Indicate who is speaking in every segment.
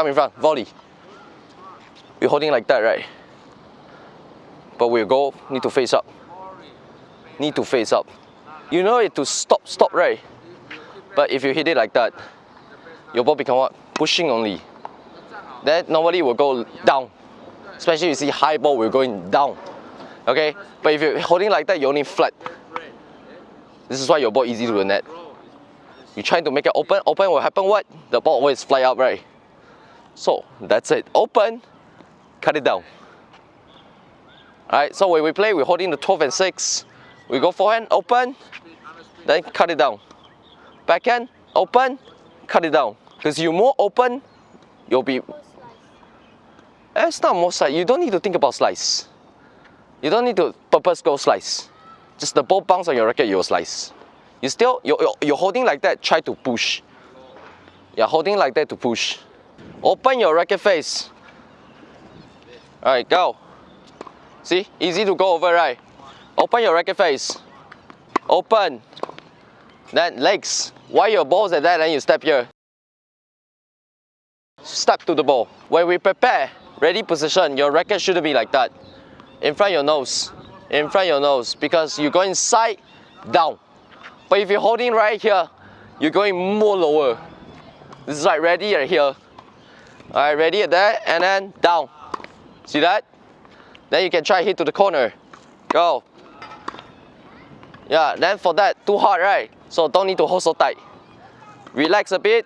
Speaker 1: come in front, volley. We're holding like that, right? But we go, need to face up. Need to face up. You know it to stop, stop, right? But if you hit it like that, your ball become what? Pushing only. Then normally will go down. Especially you see high ball will going down. Okay? But if you're holding like that, you're only flat. This is why your ball easy to the net. You trying to make it open, open will happen what? The ball always fly up, right? So that's it. Open, cut it down. Alright, so when we play, we're holding the 12 and 6. We go forehand, open, then cut it down. Backhand, open, cut it down. Because you more open, you'll be... Eh, It's not more slice. You don't need to think about slice. You don't need to purpose go slice. Just the ball bounce on your racket, you'll slice. You still, you're, you're holding like that, try to push. You're holding like that to push. Open your racket face. Alright, go. See, easy to go over, right? Open your racket face. Open. Then legs. Why your balls at that, then you step here. Step to the ball. When we prepare, ready position, your racket shouldn't be like that. In front your nose. In front your nose. Because you go inside, down. But if you're holding right here, you're going more lower. This is like ready right here. Alright, ready at that, and then down. See that? Then you can try hit to the corner. Go. Yeah, then for that, too hard, right? So don't need to hold so tight. Relax a bit.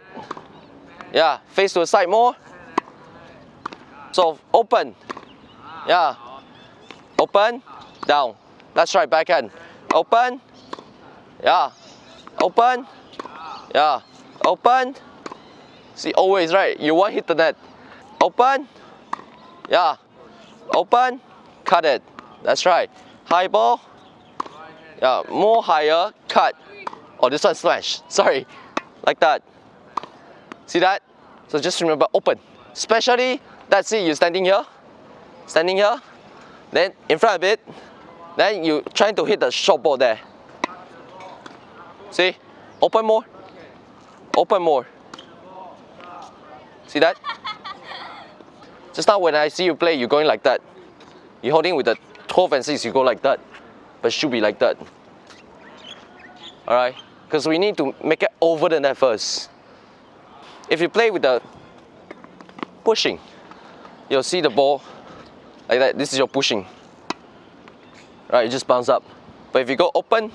Speaker 1: Yeah, face to the side more. So open. Yeah. Open, down. That's right, backhand. Open. Yeah. Open. Yeah. Open. See, always, right? You want hit the net. Open. Yeah. Open. Cut it. That's right. High ball. Yeah, more higher. Cut. Oh, this one smash. Sorry. Like that. See that? So just remember, open. Especially, that's it, you're standing here. Standing here. Then in front of it. Then you trying to hit the short ball there. See? Open more. Open more. See that? Just now when I see you play, you're going like that. You're holding with the 12 and 6, you go like that. But should be like that. Alright? Because we need to make it over the net first. If you play with the pushing, you'll see the ball like that. This is your pushing. Right, you just bounce up. But if you go open,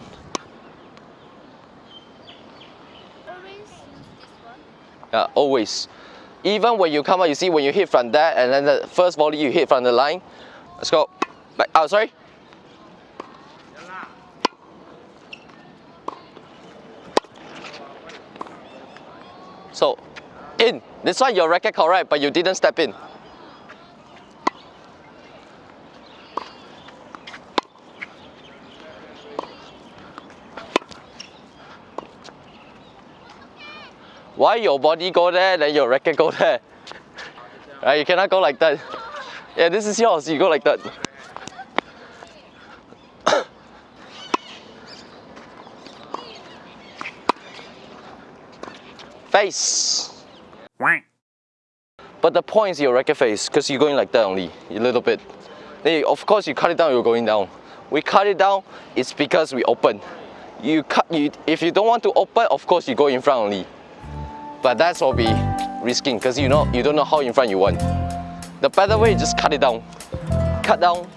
Speaker 2: Always use this one.
Speaker 1: Yeah, always. Even when you come out, you see when you hit from there and then the first volley you hit from the line. Let's go. Back. Oh, sorry. So, in. This one your racket correct, but you didn't step in. Why your body go there, then your racket go there? Right, you cannot go like that. Yeah, this is yours, you go like that. Face. But the point is your racket face, because you're going like that only, a little bit. Then you- of course you cut it down, you're going down. We cut it down, it's because we open. You cut, you, if you don't want to open, of course you go in front only. But that's will be risking because you know you don't know how in front you want. The better way is just cut it down. Cut down.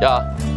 Speaker 1: Yeah.